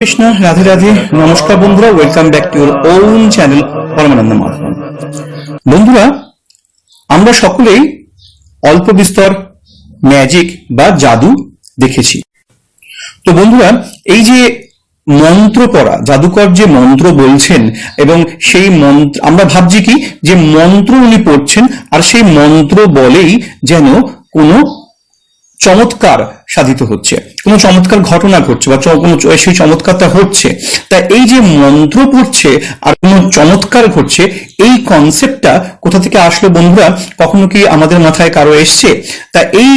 কৃষ্ণ, রাধে রাধে, নমস্কার বন্ধুরা welcome back to your own channel Paramananda বন্ধুরা, আমরা সকলেই অল্প বিস্তর ম্যাজিক বা জাদু দেখেছি। তো বন্ধুরা, এই যে মন্ত্র পড়া, জাদুকর যে মন্ত্র বলছেন, এবং সেই মন্ত্র, আমরা ভাবছি কি, যে মন্ত্র উনি পড়ছেন, আর সেই মন্ত্র বলেই যেন কোনো চমৎকার সাধিত হচ্ছে, কোনো চমৎকার ঘটনা ঘটছে বা কোনো সেই চমৎকারটা হচ্ছে, তা এই যে মন্ত্র পড়ছে আর কোনো চমৎকার ঘটছে, এই কনসেপ্টটা কোথা থেকে আসলো বন্ধুরা? কখনো কি আমাদের মাথায় কারও এসছে? তা এই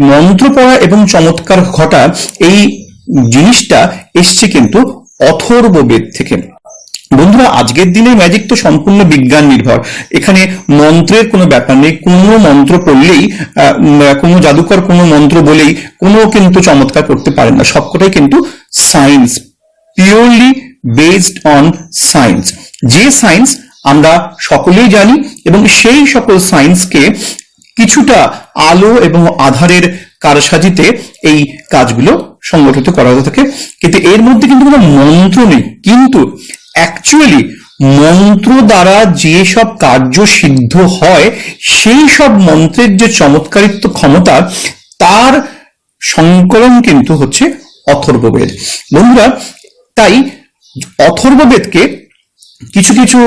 মন্ত্র পড়া এবং চমৎকার ঘটা, এই জিনিসটা এসছে কিন্তু অথর্ব বেদ থেকে। বন্ধুরা, আজকের দিনে ম্যাজিক তো সম্পূর্ণ বিজ্ঞান নির্ভর। এখানে মন্ত্রের কোনো ব্যাপার নেই, কোনো মন্ত্র পড়লেই কোনো জাদুকর কোনো মন্ত্র বলেই কোনো কিন্তু চমৎকার করতে পারেন না। সবকটাই কিন্তু science purely based on science যে সায়েন্স আমরা সকলেই জানি এবং সেই সকল সায়েন্সকে কিছুটা আলো এবং আধারের কারসাজিতে এই কাজগুলো সংগঠিত করা হতে থাকে। কিন্তু এর মধ্যে কিন্তু কোনো মন্ত্র নেই। কিন্তু অ্যাকচুয়ালি মন্ত্র দ্বারা যে সব কার্য সিদ্ধ হয়, সেই সব মন্ত্রের যে চমৎকারিত্ব ক্ষমতা, তার সংকলন কিন্তু হচ্ছে অথর্ববেদ। বন্ধুরা, তাই অথর্ববেদকে কিছু কিছু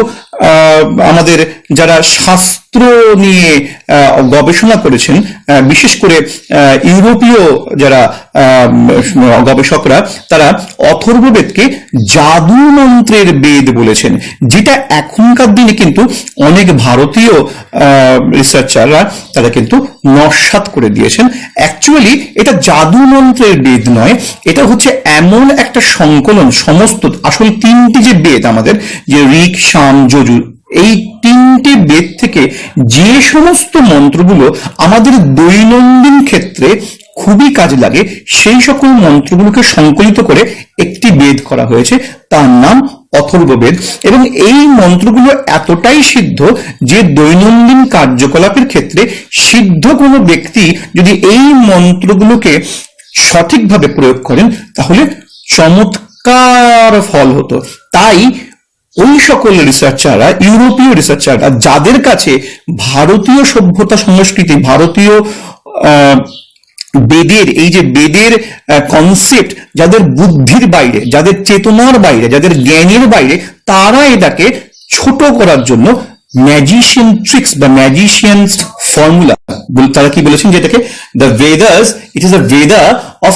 আমাদের যারা শাস্ত্র নিয়ে গবেষণা করেছেন বিশেষ করে ইউরোপীয় যারা গবেষকরা, তারা অথর্ববেদকে জাদু মন্ত্রের বেদ বলেছেন, যেটা এখনকার দিনে কিন্তু অনেক ভারতীয় রিসার্চাররা তারা কিন্তু নস্বাত করে দিয়েছেন। অ্যাকচুয়ালি এটা জাদু মন্ত্রের বেদ নয়, এটা হচ্ছে এমন একটা সংকলন, সমস্ত, আসলে তিনটি যে বেদ আমাদের, যে ঋক শাম যজুর এই তিনটি বেদ থেকে যে সমস্ত মন্ত্রগুলো আমাদের দৈনন্দিন ক্ষেত্রে খুবই কাজে লাগে, সেই সকল মন্ত্রগুলোকে সংকলিত করে একটি বেদ করা হয়েছে, তার নাম অথর্ববেদ এবং এই মন্ত্রগুলো এতটাই সিদ্ধ যে দৈনন্দিন কার্যকলাপের ক্ষেত্রে সিদ্ধ কোনো ব্যক্তি যদি এই মন্ত্রগুলোকে সঠিকভাবে প্রয়োগ করেন, তাহলে চমৎকার ফল হতো। তাই ওই সকল রিসার্চাররা ইউরোপীয় রিসার্চাররা যাদের কাছে ভারতীয় সভ্যতা সংস্কৃতি, ভারতীয় বেদের, এই যে বেদের কনসেপ্ট যাদের বুদ্ধির বাইরে, যাদের চেতনার বাইরে, যাদের জ্ঞানের বাইরে, তারা এটাকে ছোট করার জন্য ম্যাজিশিয়ান ট্রিক্স বা ম্যাজিশিয়ান ফর্মুলা তারা কি বলেছেন যেটাকে দ্য ভেদাস ইট ইস আ ভেদা অফ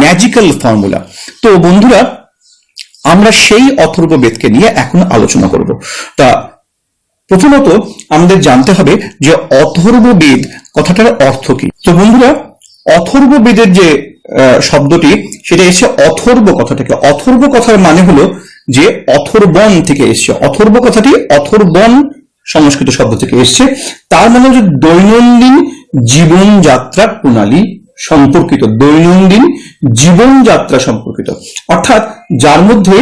ম্যাজিক্যাল ফর্মুলা তো বন্ধুরা আমরা সেই অথর্ব বেদকে নিয়ে এখন আলোচনা করব। তা প্রথমত আমাদের জানতে হবে যে অথর্ব বেদ কথাটার অর্থ কি। তো বন্ধুরা, অথর্ব বেদের যে শব্দটি, সেটা এসে অথর্ব কথা থেকে অথর্ব কথার মানে হলো যে অথর্বণ থেকে এসছে। অথর্ব কথাটি অথর্বণ সংস্কৃত শব্দ থেকে এসছে। তার মানে হচ্ছে দৈনন্দিন জীবনযাত্রার প্রণালী সম্পর্কিত, দৈনন্দিন জীবনযাত্রা সম্পর্কিত। অর্থাৎ যার মধ্যে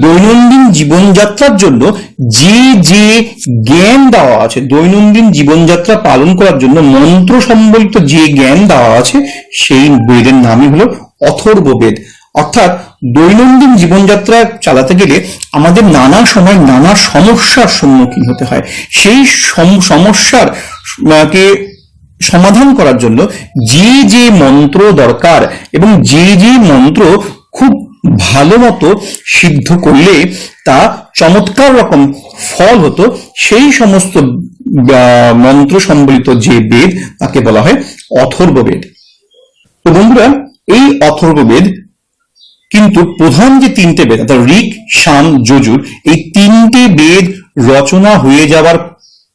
দৈনন্দিন জীবনযাত্রার জন্য যে যে জ্ঞান দেওয়া আছে, দৈনন্দিন জীবনযাত্রা পালন করার জন্য মন্ত্র সম্বলিত যে জ্ঞান দেওয়া আছে, সেই বেদের নামই হলো অথর্ব বেদ। অর্থাৎ দৈনন্দিন জীবনযাত্রা চালাতে গেলে আমাদের নানা সময় নানা সমস্যার সম্মুখীন হতে হয়। সেই সম- সমস্যার কে সমাধান করার জন্য যে যে মন্ত্র দরকার এবং যে যে মন্ত্র খুব ভালো মতো সিদ্ধ করলে তা চমৎকার রকম ফল হতো, সেই সমস্ত মন্ত্র সম্বলিত যে বেদ, তাকে বলা হয় অথর্ব বেদ। তো বন্ধুরা, এই অথর্ব বেদ কিন্তু প্রধান যে তিনটে বেদ, অর্থাৎ ঋক, শাম, যজুর, এই তিনটে বেদ রচনা হয়ে যাওয়ার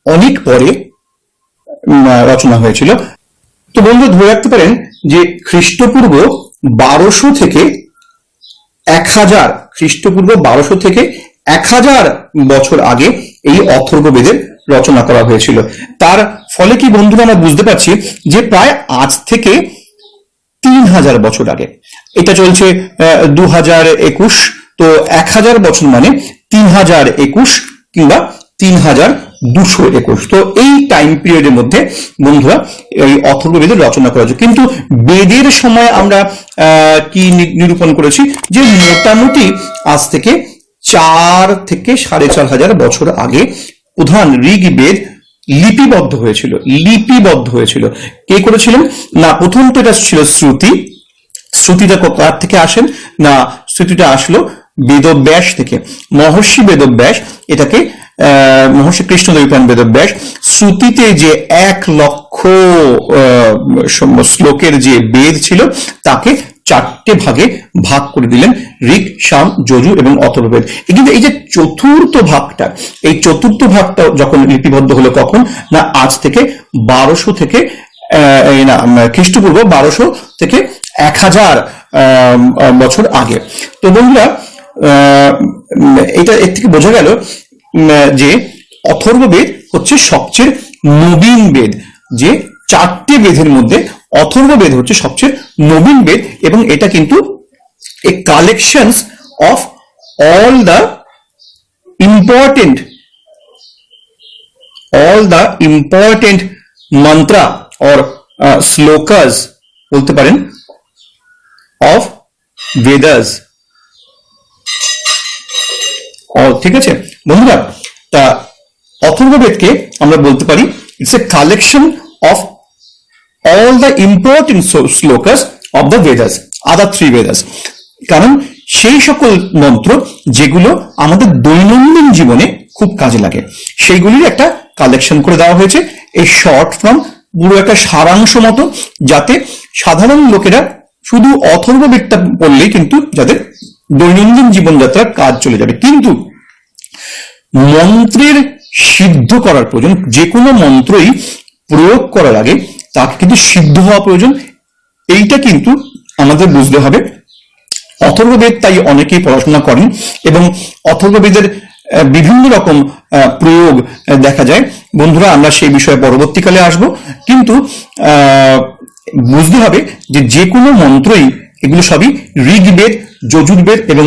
অনেক পরে রচনা হয়েছিল। তো বন্ধু, ধরে রাখতে পারেন যে খ্রিস্টপূর্ব বারোশো থেকে এক হাজার, খ্রিস্টপূর্ব বারোশো থেকে এক হাজার বছর আগে এই অথর্ব বেদের রচনা করা হয়েছিল। তার ফলে কি বন্ধুরা, আমরা বুঝতে পারছি যে প্রায় আজ থেকে তিন হাজার বছর আগে। এটা চলছে দু হাজার একুশ, তো এক হাজার বছর মানে তিন হাজার একুশ কিংবা তিন হাজার দুশো একুশ তো এই টাইম পিরিয়ডের মধ্যে বন্ধুরা এই অথর্ববেদের রচনা করা হয়েছে। কিন্তু বেদের সময় আমরা কি নিরূপণ করেছি? যে মোটামুটি আজ থেকে চার থেকে সাড়ে চার হাজার বছর আগে প্রধান ঋগ্বেদ লিপিবদ্ধ হয়েছিল। লিপিবদ্ধ হয়েছিল। কে করেছিলেন? না প্রথম তো এটা ছিল শ্রুতি। শ্রুতিটা কার থেকে আসেন? না শ্রুতিটা আসলো বেদব্যাস থেকে। মহর্ষি বেদব্যাস এটাকে আহ, মহর্ষি কৃষ্ণদেবী বেদব্যাস শ্রুতিতে যে এক লক্ষ শ্লোকের যে বেদ ছিল, তাকে চারটে ভাগে ভাগ করে দিলেন ঋক শাম যজু এবং অথর্ববেদ। কিন্তু এই যে চতুর্থ ভাগটা, এই চতুর্থ ভাগটা যখন লিপিবদ্ধ হলো কখন? না, আজ থেকে বারোশো থেকে না খ্রিস্টপূর্ব বারোশো থেকে এক হাজার বছর আগে। তো বন্ধুরা এটা এর থেকে বোঝা গেল যে অথর্ববেদ হচ্ছে সবচেয়ে নবীন বেদ। যে চারটে বেদের মধ্যে অথর্ববেদ হচ্ছে সবচেয়ে নবীন বেদ এবং এটা কিন্তু a collections of all the important all the important mantra or slokas, বলতে পারেন অফ all ঠিক আছে বন্ধুরা তা অথর্ববেদকে আমরা বলতে পারি it's a collection of the important so- slokas of the Vedas, other three Vedas. কারণ সেই সকল মন্ত্র যেগুলো আমাদের দৈনন্দিন জীবনে খুব কাজে লাগে সেইগুলির একটা কালেকশন করে দেওয়া হয়েছে এই শর্ট ফর্ম পুরো একটা সারাংশ মতো যাতে সাধারণ লোকেরা শুধু অথর্ববেদটা পড়লেই কিন্তু যাদের দৈনন্দিন জীবনযাত্রার কাজ চলে যাবে। কিন্তু মন্ত্রের সিদ্ধ করার প্রয়োজন, যে কোনো মন্ত্রই প্রয়োগ করার আগে তাকে কিন্তু সিদ্ধ হওয়া প্রয়োজন। এইটা কিন্তু আমাদের বুঝতে হবে। অথর্ববেদ তাই অনেকেই পড়াশোনা করেন এবং অথর্ববেদের বিভিন্ন রকম প্রয়োগ দেখা যায়। বন্ধুরা, আমরা সেই বিষয়ে পরবর্তীকালে আসব। কিন্তু বুঝতে হবে যে যে কোনো মন্ত্রই এগুলো সবই ঋগ্বেদ যজুর্বেদ এবং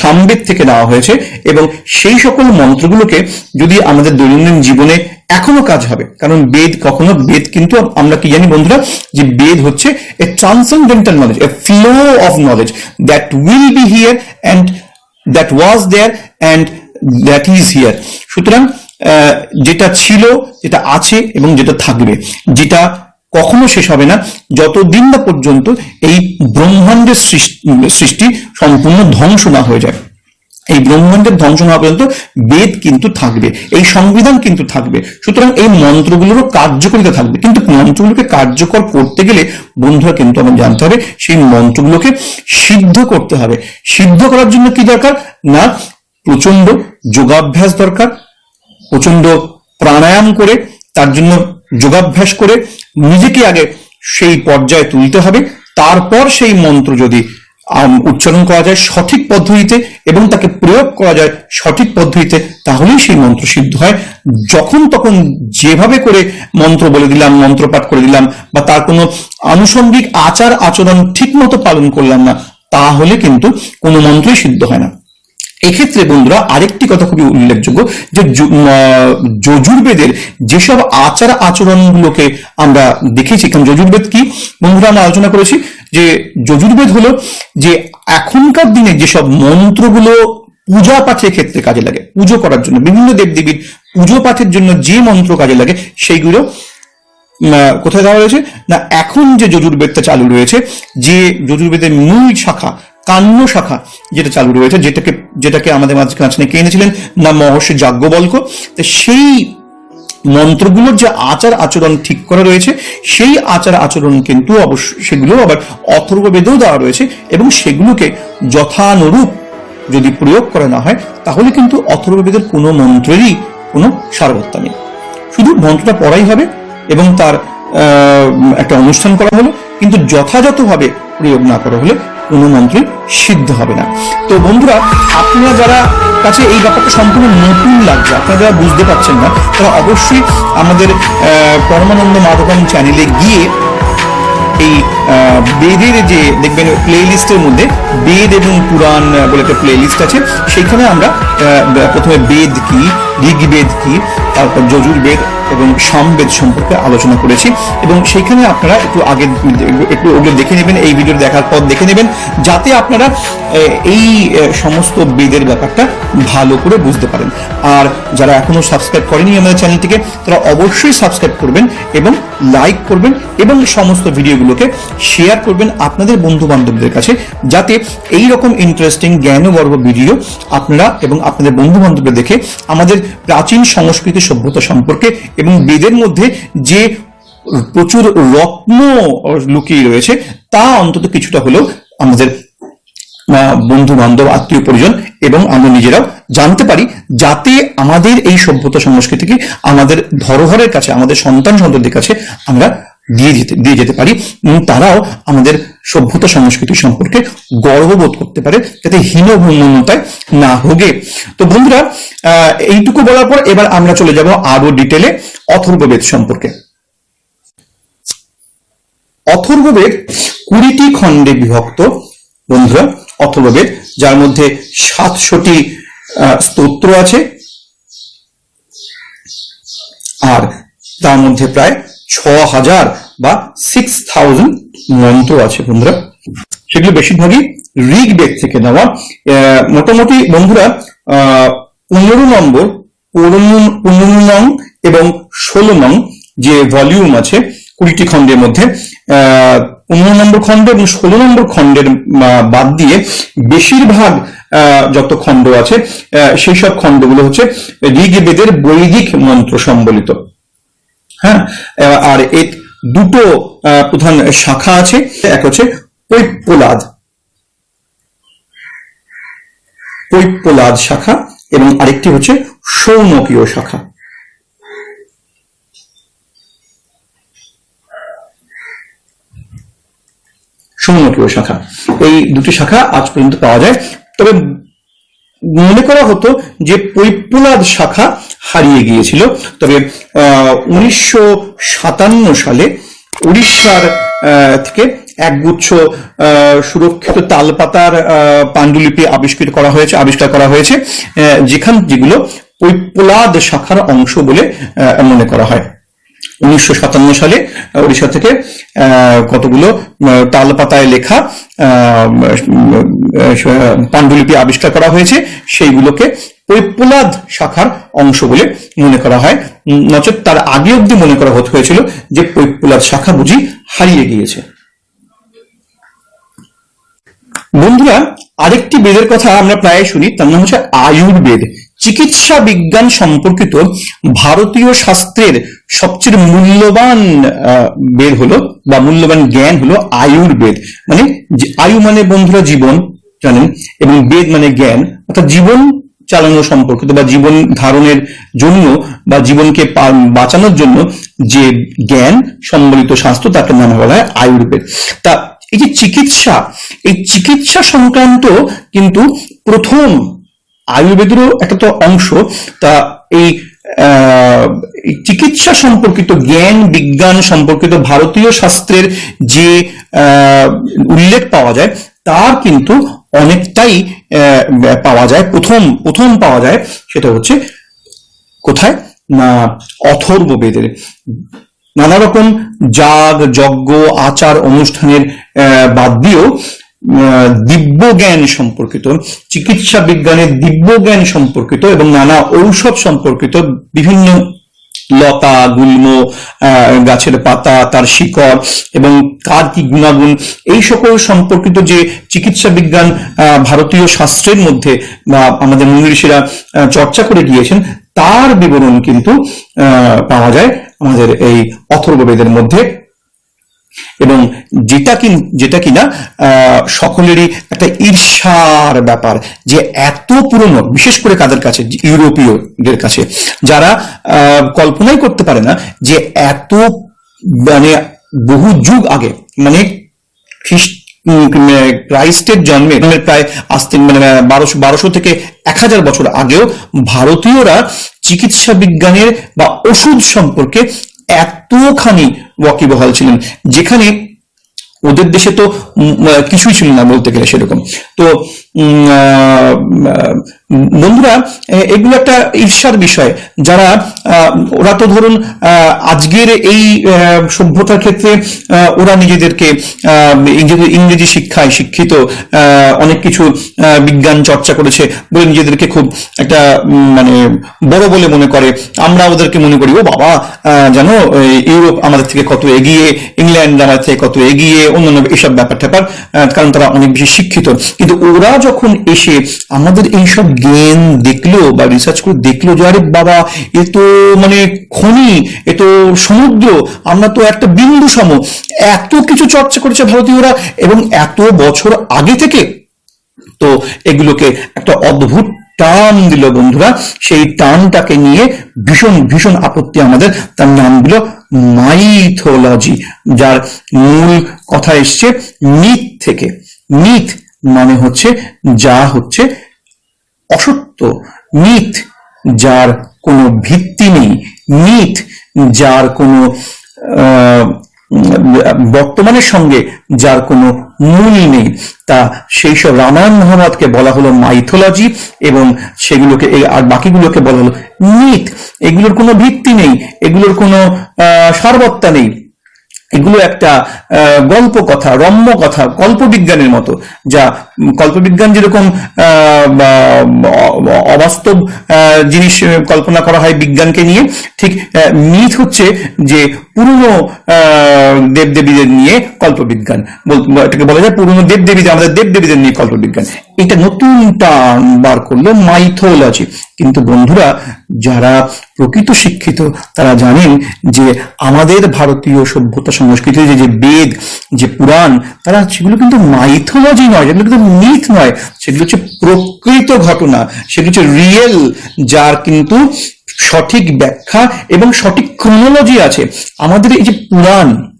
সামবেদ থেকে নেওয়া হয়েছে এবং সেই সকল মন্ত্রগুলোকে যদি আমাদের দৈনন্দিন জীবনে এখনও কাজ হবে, কারণ বেদ কখনো, বেদ কিন্তু আমরা কি জানি বন্ধুরা? যে বেদ হচ্ছে a transcendental knowledge a flow of knowledge that will be here and that was there and that is here সুতরাং যেটা ছিল, যেটা আছে এবং যেটা থাকবে, যেটা কখনো শেষ হবে না। যতদিন না পর্যন্ত এই ব্রহ্মাণ্ডের সৃষ্টি সম্পূর্ণ ধ্বংস না হয়ে যায়। এই ব্রহ্মাণ্ডের ধ্বংস না পর্যন্ত বেদ কিন্তু থাকবে, এই সংবিধান কিন্তু থাকবে। সুতরাং এই মন্ত্রগুলোরও কার্যকরিতা থাকবে। কিন্তু মন্ত্রগুলোকে কার্যকর করতে গেলে বন্ধুরা কিন্তু আমার জানতে হবে, সেই মন্ত্রগুলোকে সিদ্ধ করতে হবে। সিদ্ধ করার জন্য কি দরকার? না প্রচণ্ড যোগাভ্যাস দরকার প্রচণ্ড প্রাণায়াম করে তার জন্য যোগাভ্যাস করে নিজেকে আগে সেই পর্যায়ে তুলতে হবে। তারপর সেই মন্ত্র যদি উচ্চারণ করা যায় সঠিক পদ্ধতিতে এবং তাকে প্রয়োগ করা যায় সঠিক পদ্ধতিতে, তাহলেই সেই মন্ত্র সিদ্ধ হয়। যখন তখন যেভাবে করে মন্ত্র বলে দিলাম মন্ত্র পাঠ করে দিলাম বা তার কোনো আনুষঙ্গিক আচার আচরণ ঠিক মতো পালন করলাম না, তাহলে কিন্তু কোনো মন্ত্রই সিদ্ধ হয় না। এক্ষেত্রে বন্ধুরা, আরেকটি কথা খুবই উল্লেখযোগ্য যে যজুর্বেদের যেসব আচার আচরণগুলোকে আমরা দেখেছি, কারণ যজুর্বেদ কি? বন্ধুরা, আমরা আলোচনা করেছি যে যজুর্বেদ হলো যে এখনকার দিনে যেসব মন্ত্রগুলো পূজা পাঠের ক্ষেত্রে কাজে লাগে, পুজো করার জন্য, বিভিন্ন দেবদেবীর পুজো পাঠের জন্য যে মন্ত্র কাজে লাগে, সেইগুলো কোথায় দেওয়া রয়েছে না, এখন যে যজুর্বেদটা চালু রয়েছে, যে যজুর্বেদের মূল শাখা কান্য শাখা যেটা চালু রয়েছে, যেটাকে যেটাকে আমাদের মাঝখানে কে এনেছিলেন? না, মহর্ষি যাজ্ঞবল্ক। তো সেই মন্ত্রগুলোর যে আচার আচরণ ঠিক করা রয়েছে, সেই আচার আচরণ কিন্তু অবশ্য সেগুলো আবার অথর্ববেদেও দেওয়া রয়েছে এবং সেগুলোকে যথানুরূপ যদি প্রয়োগ করা না হয়, তাহলে কিন্তু অথর্ববেদের কোনো মন্ত্রেরই কোনো সারবত্তা নেই। শুধু মন্ত্রটা পড়াই হবে এবং তার একটা অনুষ্ঠান করা হলো, কিন্তু যথাযথভাবে প্রয়োগ না করা হলে কোনো মন্ত্রই সিদ্ধ হবে না। তো বন্ধুরা, আপনারা যারা কাছে এই ব্যাপারটা সম্পূর্ণ নতুন লাগছে, আপনারা যারা বুঝতে পারছেন না, তারা অবশ্যই আমাদের পরমানন্দ মাধবম চ্যানেলে গিয়ে এই বেদের যে, দেখবেন প্লে লিস্টের মধ্যে বেদ এবং পুরাণ বলে একটা প্লে লিস্ট আছে। সেইখানে আমরা প্রথমে বেদ কি, ঋগ্বেদ কি, তারপর যজুর্বেদ এবং সমবেদ সম্পর্কে আলোচনা করেছি। এবং সেইখানে আপনারা একটু আগে একটু ওগুলো দেখে নেবেন, এই ভিডিও দেখার পর দেখে নেবেন, যাতে আপনারা এই সমস্ত বেদের ব্যাপারটা ভালো করে বুঝতে পারেন। আর যারা এখনও সাবস্ক্রাইব করেনি আমাদের চ্যানেলটিকে, তারা অবশ্যই সাবস্ক্রাইব করবেন এবং লাইক করবেন এবং সমস্ত ভিডিওগুলোকে শেয়ার করবেন আপনাদের বন্ধু বান্ধবদের কাছে, যাতে এই রকম ইন্টারেস্টিং জ্ঞানগর্ভ ভিডিও আপনারা এবং আপনাদের বন্ধু বান্ধবদের দেখে আমাদের প্রাচীন সংস্কৃতি সভ্যতা সম্পর্কে এবং বেদের মধ্যে যে প্রচুর রত্ন লুকিয়ে রয়েছে, তা অন্তত কিছুটা হলেও আমাদের বন্ধু বান্ধব আত্মীয় পরিজন, এবং আমরা নিজেরাও জানতে পারি যাতে আমাদের এই সভ্যতা সংস্কৃতিকে আমাদের ধরোহরের কাছে, আমাদের সন্তান সন্ততির কাছে আমরা দিয়ে যেতে দিয়ে যেতে পারি। তারাও আমাদের সভ্যতা সংস্কৃতি সম্পর্কে গর্ববোধ করতে পারে, যাতে হীনভূমনতায় না হোগে তো বন্ধুরা এইটুকু বলার পর এবার আমরা চলে যাব আরও ডিটেলে অথর্ববেদ সম্পর্কে। অথর্ববেদ কুড়িটি খণ্ডে বিভক্ত, বন্ধুরা। অথর্ববেদ, যার মধ্যে সাতশোটি স্তোত্র আছে। আর তার মধ্যে প্রায় ছ হাজার বা সিক্স থাউজেন্ড মন্ত্র আছে বন্ধুরা। সেগুলো বেশিরভাগই ঋগ্বেদ থেকে নেওয়া। মোটামুটি বন্ধুরা পনেরো নম্বর, পনেরো নং এবং ষোলো নং যে ভলিউম আছে কুড়িটি খণ্ডের মধ্যে পনেরো নম্বর খণ্ড এবং ষোলো নম্বর খণ্ডের বাদ দিয়ে বেশিরভাগ যত খণ্ড আছে সেই সব খণ্ডগুলো হচ্ছে ঋগ্বেদের বৈদিক মন্ত্র সম্বলিত। হ্যাঁ? আর এর দুটো প্রধান শাখা আছে, এক হচ্ছে কৈপ্পলাদ কৈপ্পলাদ শাখা এবং আরেকটি হচ্ছে সৌনকীয় শাখা। সৌনকীয় শাখা। এই দুটি শাখা আজ পর্যন্ত পাওয়া যায়। তবে মনে করা হতো যে কৈপ্পলাদ শাখা হারিয়ে গিয়েছিল। তবে উনিশশো সাতান্ন সালে উড়িষ্যার থেকে একগুচ্ছ সুরক্ষিত তালপাতার পাণ্ডুলিপি আবিষ্কৃত করা হয়েছে, আবিষ্কার করা হয়েছে যেখান যেগুলো কৈপ্পলাদ শাখার অংশ বলে মনে করা হয়। উনিশশো সাতান্ন সালে উড়িষ্যা থেকে কতগুলো তালপাতায় লেখা পাণ্ডুলিপি আবিষ্কার করা হয়েছে, সেইগুলোকে কৈপ্পলাদ শাখার অংশ বলে মনে করা হয়। নচেত তার আগে অব্দি মনে করা হতে হয়েছিল যে কৈপ্পলাদ শাখা বুঝি হারিয়ে গিয়েছে। বন্ধুরা, আরেকটি বেদের কথা আমরা প্রায় শুনি, তার নাম হচ্ছে আয়ুর্বেদ। চিকিৎসা বিজ্ঞান সম্পর্কিত ভারতীয় শাস্ত্রের সবচেয়ে মূল্যবান বেদ হলো বা মূল্যবান জ্ঞান হলো আয়ুর্বেদ। মানে আয়ু মানে বন্ধুরা জীবন, জানেন? এবং বেদ মানে জ্ঞান। অর্থাৎ জীবন চালানো সম্পর্কিত বা জীবন ধারণের জন্য বা জীবনকে বাঁচানোর জন্য যে জ্ঞান, সম্বলিত শাস্ত্র, তাকে নাম বলা হয় আয়ুর্বেদ। তা এই যে চিকিৎসা, এই চিকিৎসা সংক্রান্ত কিন্তু প্রথম আয়ুর্বেদেরও একটা তো অংশ, তা এই চিকিৎসা সম্পর্কিত জ্ঞান, বিজ্ঞান সম্পর্কিত ভারতীয় শাস্ত্রের যে উল্লেখ পাওয়া যায়, তার কিন্তু অনেকটাই পাওয়া যায়, প্রথম প্রথম পাওয়া যায়, সেটা হচ্ছে কোথায়? না, অথর্ব বেদের। নানা রকম যাগ যজ্ঞ, আচার, অনুষ্ঠানের বাদ দিয়েও দিব্য জ্ঞান সম্পর্কিত চিকিৎসা বিজ্ঞানের দিব্য জ্ঞান সম্পর্কিত এবং নানা ঔষধ সম্পর্কিত বিভিন্ন লতা গুল্ম গাছের পাতা তার শিকড় এবং কার কি গুণাগুণ এই সকল সম্পর্কিত যে চিকিৎসা বিজ্ঞান ভারতীয় শাস্ত্রের মধ্যে বা আমাদের মুনি ঋষিরা আহ, চর্চা করে গিয়েছেন তার বিবরণ কিন্তু পাওয়া যায় আমাদের এই অথর্ববেদের মধ্যে। এবং যেটা কি, যেটা কিনা সকলেরই একটা ঈর্ষার ব্যাপার যে এত পুরনো, বিশেষ করে কাদের কাছে, ইউরোপীয়দের কাছে, যারা কল্পনাই করতে পারে না যে এত মানে বহু যুগ আগে মানে খ্রিস্ট ক্রাইস্টের জন্মে জন্মের প্রায় আসতে মানে বারোশো বারোশো থেকে এক হাজার বছর আগেও ভারতীয়রা চিকিৎসা বিজ্ঞানের বা ওষুধ সম্পর্কে এতখানি ওয়াকিবহাল ছিলেন যেখানে ওদের দেশে তো কিছুই ছিল না বলতে গেলে সেরকম। তো বন্ধুরা এগুলো একটা ঈর্ষার বিষয়। যারা ওরা তো ধরুন আজকের এই সভ্যতার ক্ষেত্রে ওরা নিজেদেরকে ইংরেজি- শিক্ষায় শিক্ষিত অনেক কিছু বিজ্ঞান চর্চা করেছে বলে নিজেদেরকে খুব একটা মানে বড় বলে মনে করে। আমরা ওদেরকে মনে করি, ও বাবা জানো ইউরোপ আমাদের থেকে কত এগিয়ে, ইংল্যান্ড আমাদের থেকে কত এগিয়ে, অন্যান্য এসব ব্যাপার ট্যাপার কারণ তারা অনেক বেশি শিক্ষিত। কিন্তু ওরা যখন এসে আমাদের এইসব জ্ঞান দেখল বা রিসার্চ করে দেখল যে, আরে বাবা, এ তো মানে খনি, এ তো সমুদ্র, আমরা তো একটা বিন্দু সম, এত কিছু চর্চা করেছে ভারতীয়রা এবং এত বছর আগে থেকে তো এগুলোকে একটা অদ্ভুত টান দিল বন্ধুরা। সেই টানটাকে নিয়ে ভীষণ ভীষণ আপত্তি আমাদের। তার নাম দিল মাইথোলজি যার মূল কথা এসছে মিথ থেকে। মিথ মানে হচ্ছে যা হচ্ছে অসত্য। মিথ যার কোনো ভিত্তি নেই। মিথ যার কোনো বর্তমানের সঙ্গে যার কোনো মূল নেই। তা সেই সব রামায়ণ মহাভারতকে বলা হলো মাইথোলজি এবং সেগুলোকে আর বাকিগুলোকে বলা হলো মিথ এগুলোর কোনো ভিত্তি নেই। এগুলোর কোনো সারবত্তা নেই। এগুলো একটা গল্প কথা, রম্য কথা, কল্পবিজ্ঞানের মতো, যা কল্পবিজ্ঞান যেরকম অবাস্তব জিনিস কল্পনা করা হয় বিজ্ঞানকে নিয়ে, ঠিক মিথ হচ্ছে যে পুরনো দেবদেবীদের নিয়ে কল্পবিজ্ঞান। এটাকে বলা যায় পুরনো দেবদেবীদের আমাদের দেবদেবীদের নিয়ে কল্পবিজ্ঞান। এটা নতুন টান বার করল মাইথোলজি কিন্তু বন্ধুরা, যারা প্রকৃত শিক্ষিত, তারা জানেন যে আমাদের ভারতীয় সভ্যতা সংস্কৃতি যে যে বেদ, যে পুরাণ, তারা সেগুলো কিন্তু মাইথোলজি নয়, সেগুলো কিন্তু মিথ নয়। সেগুলো হচ্ছে প্রকৃত ঘটনা। সেগুলো হচ্ছে রিয়েল যার কিন্তু সঠিক ব্যাখ্যা এবং সঠিক ক্রোনোলজি আছে। আমাদের এই যে পুরাণ,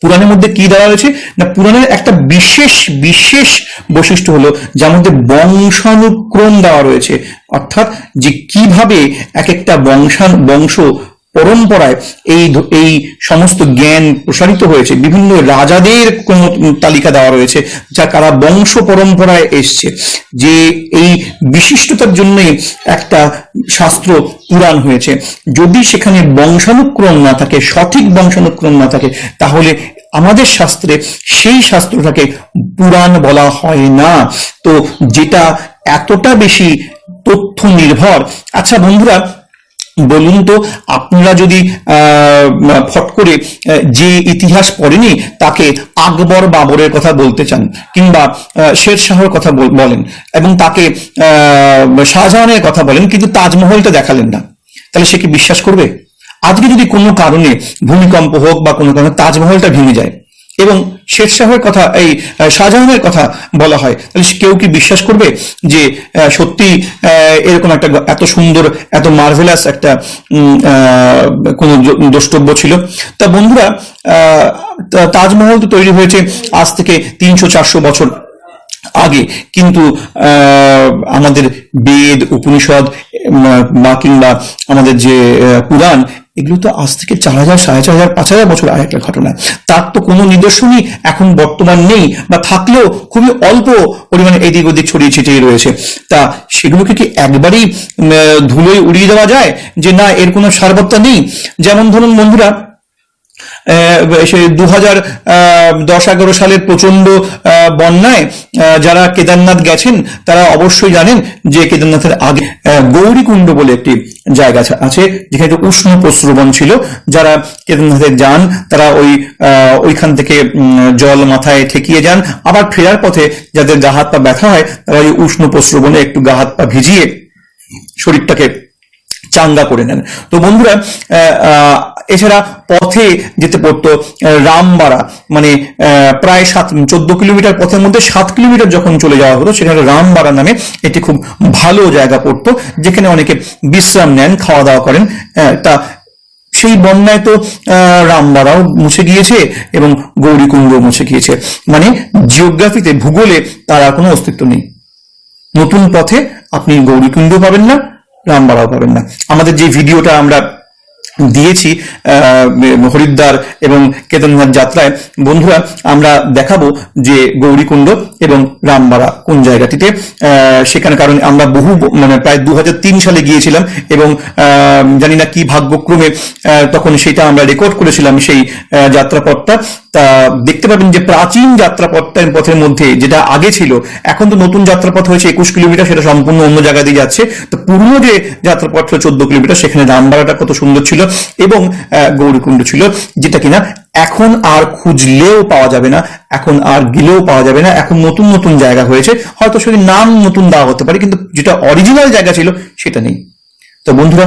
পুরাণের মধ্যে কি দেওয়া হয়েছে না, পুরাণের একটা বিশেষ বিশেষ বৈশিষ্ট্য হলো, যার মধ্যে বংশানুক্রম দেওয়া রয়েছে। অর্থাৎ যে কীভাবে এক একটা বংশান, বংশ পরম্পরায় এই এই সমস্ত জ্ঞান প্রসারিত হয়েছে। বিভিন্ন রাজাদের কোন তালিকা দেওয়া রয়েছে, যা কারা বংশ পরম্পরায় এসছে। যে এই বিশিষ্টতার জন্যই একটা শাস্ত্র পুরাণ হয়েছে। যদি সেখানে বংশানুক্রম না থাকে, সঠিক বংশানুক্রম না থাকে, তাহলে আমাদের শাস্ত্রে সেই শাস্ত্রটাকে পুরাণ বলা হয় না। তো যেটা এতটা বেশি তথ্য নির্ভর আচ্ছা বন্ধুরা বলুন তো, আপনারা যদি ফট করে যে ইতিহাস পড়েনি, তাকে আকবর বাবরের কথা বলতে চান, কিংবা শের শাহর কথা বল- বলেন, এবং তাকে শাহজাহানের কথা বলেন, কিন্তু তাজমহলটা দেখালেন না, তাহলে সে কি বিশ্বাস করবে? আজকে যদি কোনো কারণে ভূমিকম্প হোক বা কোনো কারণে তাজমহলটা ভেঙে যায় এবং শেরশাহের কথা, এই শাহজাহানের কথা বলা হয়। তাহলে কেউ কি বিশ্বাস করবে যে সত্যি এরকম একটা এত সুন্দর, এত মার্ভেলাস একটা কোনো দ্রষ্টব্য ছিল? তা বন্ধুরা তাজমহল তো তৈরি হয়েছে আজ থেকে তিনশো চারশো বছর আগে। কিন্তু আমাদের বেদ, উপনিষদ বা কিংবা আমাদের যে পুরাণ এগুলো তো আজ থেকে চার হাজার, সাড়ে চার হাজার, পাঁচ হাজার বছর আগের ঘটনা। তার তো কোনো নিদর্শনই এখন বর্তমান নেই বা থাকলেও খুবই অল্প পরিমাণে এদিক ওদিক ছড়িয়ে ছিটিয়ে রয়েছে। তা সেগুলোকে কি একবারেই ধুলোয় উড়িয়ে দেওয়া যায় যে না, এর কোনো সারবত্তা নেই? যেমন ধরুন বন্ধুরা সেই দু হাজার দশ এগারো সালের প্রচণ্ড বন্যায় যারা কেদারনাথ গেছেন, তারা অবশ্যই জানেন যে কেদারনাথের আগে গৌরীকুণ্ড বলে একটি জায়গা আছে- যেখানে একটু উষ্ণ প্রস্রবণ ছিল। যারা কেদারনাথে যান, তারা ওই ওইখান থেকে জল মাথায় ঠেকিয়ে যান। আবার ফেরার পথে যাদের গা হাত পা ব্যথা হয়, তারা ওই উষ্ণ প্রস্রবণে একটু গা হাত পা ভিজিয়ে শরীরটাকে চাঙ্গা করে নেন। তো বন্ধুরা এছাড়া পথে যেতে পড়তো রামবাড়া। মানে প্রায় সাত, চোদ্দ কিলোমিটার পথের মধ্যে সাত কিলোমিটার যখন চলে যাওয়া হতো, সেখানে রামবাড়া নামে একটি খুব ভালো জায়গা পড়তো, যেখানে অনেকে বিশ্রাম নেন খাওয়া দাওয়া করেন তা সেই বন্যায় তো রামবাড়াও মুছে গিয়েছে এবং গৌরীকুণ্ড মুছে গিয়েছে। মানে জিওগ্রাফিতে, ভূগোলে তার আর কোনো অস্তিত্ব নেই। নতুন পথে আপনি গৌরীকুণ্ড পাবেন না, রামবাড়াও পাবেন না। আমাদের যে ভিডিওটা আমরা দিয়েছি হরিদ্বার এবং কেদারনাথ যাত্রায়। বন্ধুরা, আমরা দেখাবো যে গৌরীকুণ্ড এবং রামবাড়া কোন জায়গাটিতে। সেখানে কারণ আমরা বহু মানে প্রায় দু হাজার তিন সালে গিয়েছিলাম এবং জানি না কি ভাগ্যক্রমে তখন সেটা আমরা রেকর্ড করেছিলাম সেই যাত্রাপথটা। তা দেখতে পাবেন যে প্রাচীন যাত্রাপথটার পথের মধ্যে যেটা আগে ছিল, এখন তো নতুন যাত্রাপথ হয়েছে একুশ কিলোমিটার, সেটা সম্পূর্ণ অন্য জায়গা দিয়ে যাচ্ছে। তো পুরনো যে যাত্রাপথ ছিল চোদ্দ কিলোমিটার, সেখানে রামবাড়াটা কত সুন্দর ছিল এবং গৌরীকুণ্ড ছিল, যেটা কিনা এখন আর খুঁজলেও পাওয়া যাবে না, এখন আর গেলেও পাওয়া যাবে না, এখন নতুন নতুন জায়গা হয়েছে। হয়তো সেটি নাম নতুন দেওয়া হতে পারে, কিন্তু যেটা অরিজিনাল জায়গা ছিল সেটা নেই। তো বন্ধুরা,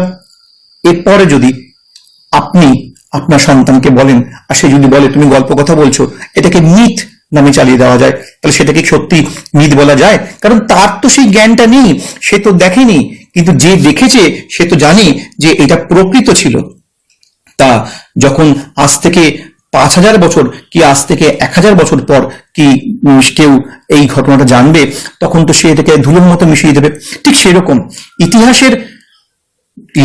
এরপরে যদি আপনি আপনার সন্তানকে বলেন, আর সে যদি বলে, তুমি গল্প কথা বলছো, এটাকে মিথ নামে চালিয়ে দেওয়া যায়। তাহলে সেটাকে সত্যি মিথ বলা যায়? কারণ তার তো সেই জ্ঞানটা নেই, সে তো দেখেনি, কিন্তু যে দেখেছে, সে তো জানে যে এটা প্রকৃত ছিল। তা যখন আজ থেকে পাঁচ হাজার বছর, কি আজ থেকে এক হাজার বছর পর কি কেউ এই ঘটনাটা জানবে, তখন তো সে এটাকে ধুলোর মতো মিশিয়ে দেবে। ঠিক সেরকম ইতিহাসের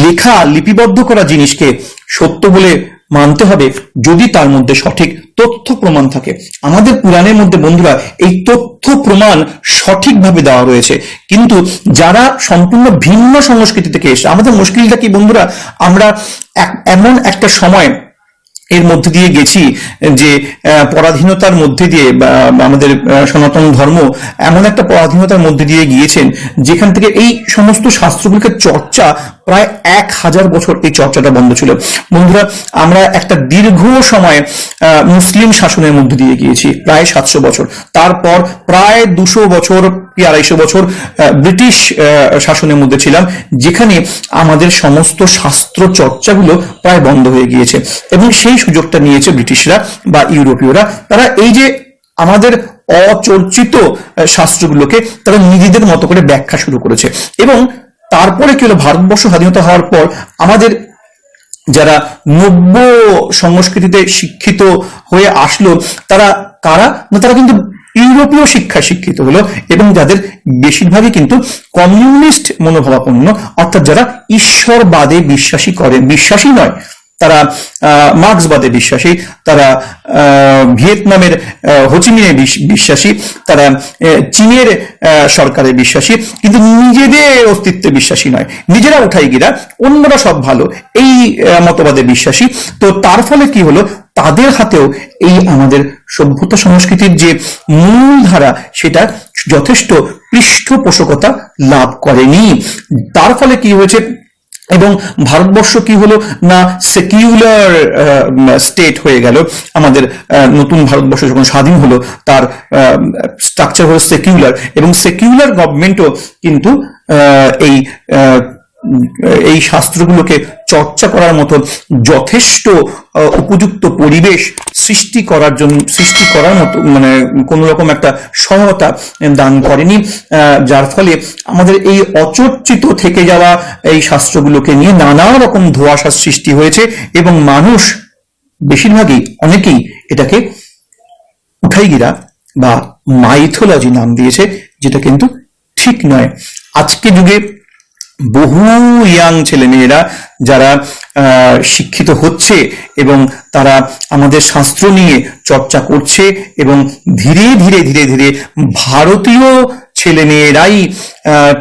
লেখা লিপিবদ্ধ করা জিনিসকে সত্য বলে মানতে হবে যদি তার মধ্যে সঠিক তথ্য প্রমাণ থাকে। আমাদের পুরাণের মধ্যে বন্ধুরা এই তথ্য প্রমাণ সঠিকভাবে দেওয়া রয়েছে। কিন্তু যারা সম্পূর্ণ ভিন্ন সংস্কৃতি থেকে এসে আমাদের মুশকিলটা কি বন্ধুরা? আমরা এমন একটা সময় এর মধ্যে দিয়ে গেছি যে পরাধীনতার মধ্যে দিয়ে আমাদের সনাতন ধর্ম এমন একটা পরাধীনতার মধ্যে দিয়ে গিয়েছেন যেখান থেকে এই সমস্ত শাস্ত্রগুলিকে চর্চা প্রায় এক হাজার বছর এই চর্চাটা বন্ধ ছিল। বন্ধুরা, আমরা একটা দীর্ঘ সময় মুসলিম শাসনের মধ্যে দিয়ে গিয়েছি, প্রায় সাতশো বছর। তারপর প্রায় দুশো বছর কি আড়াইশো বছর ব্রিটিশ শাসনের মধ্যে ছিলাম, যেখানে আমাদের সমস্ত শাস্ত্র চর্চাগুলো প্রায় বন্ধ হয়ে গিয়েছে এবং সেই সুযোগটা নিয়েছে ব্রিটিশরা বা ইউরোপীয়রা। তারা এই যে আমাদের অচর্চিত শাস্ত্রগুলোকে তারা নিজেদের মতো করে ব্যাখ্যা শুরু করেছে এবং তারপরে কি হলো? ভারতবর্ষ স্বাধীনতা হওয়ার পর আমাদের যারা নব্য সংস্কৃতিতে শিক্ষিত হয়ে আসলো, তারা কারা? না, তারা কিন্তু ইউরোপীয় শিক্ষায় শিক্ষিত হলো এবং যাদের বেশিরভাগই কিন্তু কমিউনিস্ট মনোভাবাপন্ন, অর্থাৎ যারা ঈশ্বরবাদে বিশ্বাসী করে, বিশ্বাসী নয়, তারা মার্ক্সবাদে বিশ্বাসী, তারা ভিয়েতনামের হোচিমিনে বিশ- বিশ্বাসী, তারা চীনের সরকারে বিশ্বাসী, কিন্তু নিজেদের অস্তিত্বে বিশ্বাসী নয়। নিজেরা উঠাই গিরা, অন্যরা সব ভালো, এই মতবাদে বিশ্বাসী। তো তার ফলে কি হলো? তাদের হাতেও এই আমাদের সভ্যতা সংস্কৃতির যে মূল ধারা সেটা যথেষ্ট পৃষ্ঠপোষকতা লাভ করেনি। তার ফলে কি হয়েছে? এবং ভারতবর্ষ কি হলো না সেকিউলার স্টেট হয়ে গেল? আমাদের নতুন ভারতবর্ষ যখন স্বাধীন হলো, তার স্ট্রাকচার হলো সেকিউলার এবং সেকিউলার গভর্নমেন্টও কিন্তু এই এই শাস্ত্রগুলোকে চর্চা করার মতো যথেষ্ট উপযুক্ত পরিবেশ সৃষ্টি করার জন্য, সৃষ্টি করার মতো মানে কোন রকম একটা সহায়তা দান করেনি। যার ফলে আমাদের এই অচর্চিত থেকে যাওয়া এই শাস্ত্রগুলোকে নিয়ে নানা রকম ধোঁয়াশার সৃষ্টি হয়েছে এবং মানুষ বেশিরভাগই অনেকেই এটাকে উঠাইগিরা বা মাইথোলজি নাম দিয়েছে, যেটা কিন্তু ঠিক নয়। আজকে যুগে বহু ইয়াং ছেলে মেয়েরা যারা শিক্ষিত হচ্ছে এবং তারা আমাদের শাস্ত্র নিয়ে চর্চা করছে এবং ধীরে ধীরে ধীরে ধীরে ভারতীয় ছেলে মেয়েরাই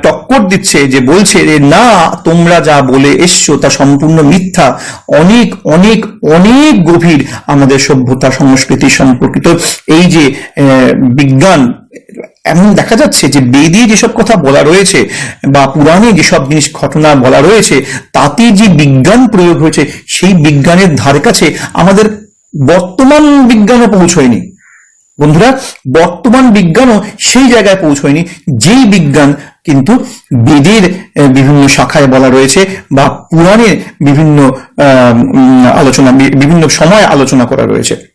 টক্কর দিচ্ছে যে বলছে যে, না, তোমরা যা বলে এসছো তা সম্পূর্ণ মিথ্যা। অনেক অনেক অনেক গভীর আমাদের সভ্যতা সংস্কৃতি সম্পর্কিত এই যে বিজ্ঞান এমন দেখা যাচ্ছে যে বেদে যেসব কথা বলা রয়েছে বা পুরাণে যেসব জিনিস ঘটনা বলা রয়েছে, তাতে যে বিজ্ঞান প্রয়োগ হয়েছে, সেই বিজ্ঞানের ধার কাছে আমাদের বর্তমান বিজ্ঞানও পৌঁছয়নি। বন্ধুরা, বর্তমান বিজ্ঞানও সেই জায়গায় পৌঁছয়নি যেই বিজ্ঞান কিন্তু বেদের বিভিন্ন শাখায় বলা রয়েছে বা পুরাণের বিভিন্ন আলোচনা বিভিন্ন সময় আলোচনা করা রয়েছে।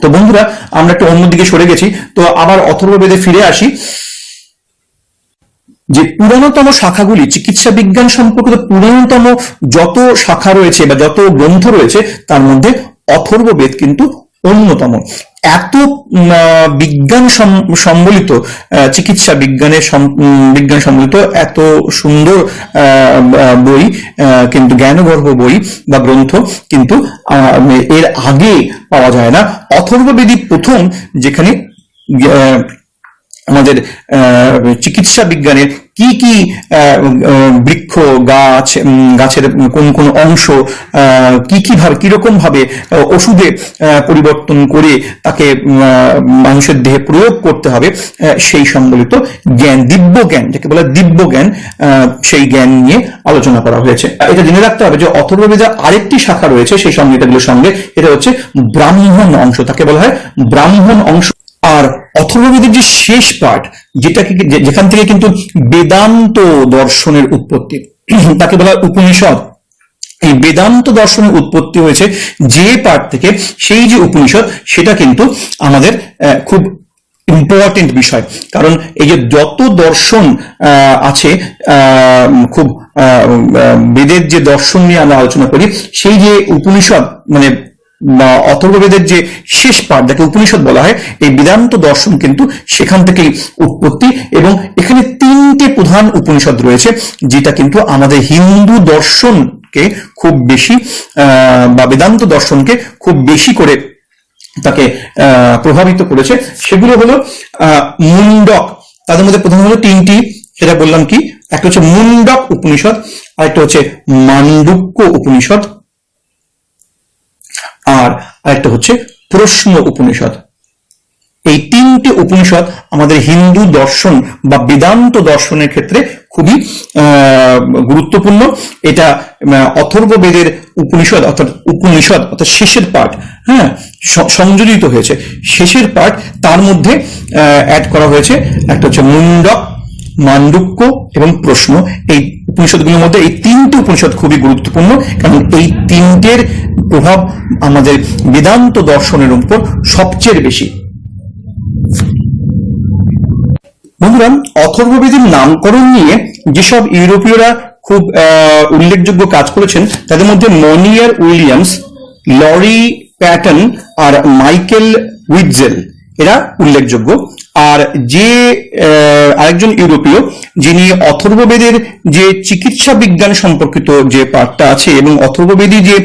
তো বন্ধুরা, আমরা একটু অন্যদিকে সরে গেছি। তো আবার অথর্ববেদে ফিরে আসি। যে পুরানোতম শাখাগুলি, চিকিৎসা বিজ্ঞান সম্পর্কিত পুরানোতম যত শাখা রয়েছে বা যত গ্রন্থ রয়েছে, তার মধ্যে অথর্ববেদ কিন্তু অন্যতম। এত বিজ্ঞান সম- সম্বলিত চিকিৎসা বিজ্ঞানের বিজ্ঞান সম্বলিত এত সুন্দর বই কিন্তু জ্ঞানগর্ভ বই বা গ্রন্থ কিন্তু এর আগে পাওয়া যায় না। অথর্ববেদী প্রথম যেখানে আমাদের চিকিৎসা বিজ্ঞানের কি কি বৃক্ষ গাছ গাছের কোন কোন অংশ কি কি ভাবে কীরকম ভাবে আহ, ওষুধে পরিবর্তন করে তাকে মানুষের দেহে প্রয়োগ করতে হবে সেই সম্বলিত জ্ঞান দিব্য জ্ঞান যাকে বলা দিব্য জ্ঞান সেই জ্ঞান নিয়ে আলোচনা করা হয়েছে। এটা জেনে রাখতে হবে যে অথর্ববেদের আরেকটি শাখা রয়েছে সেই সংহিতাগুলোর সঙ্গে এটা হচ্ছে ব্রাহ্মণ অংশ তাকে বলা হয় ব্রাহ্মণ অংশ। আর অথর্ববেদের যে শেষ পাঠ, যেটাকে যেখান থেকে কিন্তু বেদান্ত দর্শনের উৎপত্তি, তাকে বলা উপনিষদ। এই বেদান্ত দর্শনের উৎপত্তি হয়েছে যে পাঠ থেকে সেই যে উপনিষদ, সেটা কিন্তু আমাদের খুব ইম্পর্টেন্ট বিষয়। কারণ এই যে যত দর্শন আছে খুব বেদের যে দর্শন নিয়ে আমরা আলোচনা করি, সেই যে উপনিষদ মানে অথর্ববেদের যে শেষ পাঠ, যাকে উপনিষদ বলা হয়, এই বেদান্ত দর্শন কিন্তু সেখান থেকেই উৎপত্তি এবং এখানে তিনটে প্রধান উপনিষদ রয়েছে, যেটা কিন্তু আমাদের হিন্দু দর্শনকে খুব বেশি বা বেদান্ত দর্শনকে খুব বেশি করে তাকে প্রভাবিত করেছে। সেগুলো হলো মুন্ডক তাদের মধ্যে প্রথম হলো তিনটি, সেটা বললাম কি? একটা হচ্ছে মুন্ডক উপনিষদ, আরেকটা হচ্ছে মান্ডুক্য উপনিষদ। আর আরেকটা হচ্ছে প্রশ্ন উপনিষদ। এই তিনটি উপনিষদ আমাদের হিন্দু দর্শন বা বেদান্ত দর্শনের ক্ষেত্রে খুবই গুরুত্বপূর্ণ। এটা অথর্ব বেদের উপনিষদ অর্থাৎ উপনিষদ অর্থাৎ শেষের পাঠ হ্যাঁ সংযোজিত হয়েছে। শেষের পাঠ তার মধ্যে অ্যাড করা হয়েছে। একটা হচ্ছে মুন্ডক মান্ডুক্য এবং প্রশ্ন। এই উপনিষদগুলোর মধ্যে এই তিনটে উপনিষদ খুবই গুরুত্বপূর্ণ, কারণ এই তিনটের প্রভাব আমাদের বেদান্ত দর্শনের উপর সবচেয়ে বেশি। বন্ধুরা, অথর্ববেদের নামকরণ নিয়ে যেসব ইউরোপীয়রা খুব উল্লেখযোগ্য কাজ করেছেন, তাদের মধ্যে মনিয়ার উইলিয়ামস, লরি প্যাটন আর মাইকেল উইটজেল এরা উল্লেখযোগ্য। আর যে আরেকজন ইউরোপীয়, যিনি অথর্ববেদের যে চিকিৎসা বিজ্ঞান সম্পর্কিত যে পাঠটা আছে এবং অথর্ববেদী যে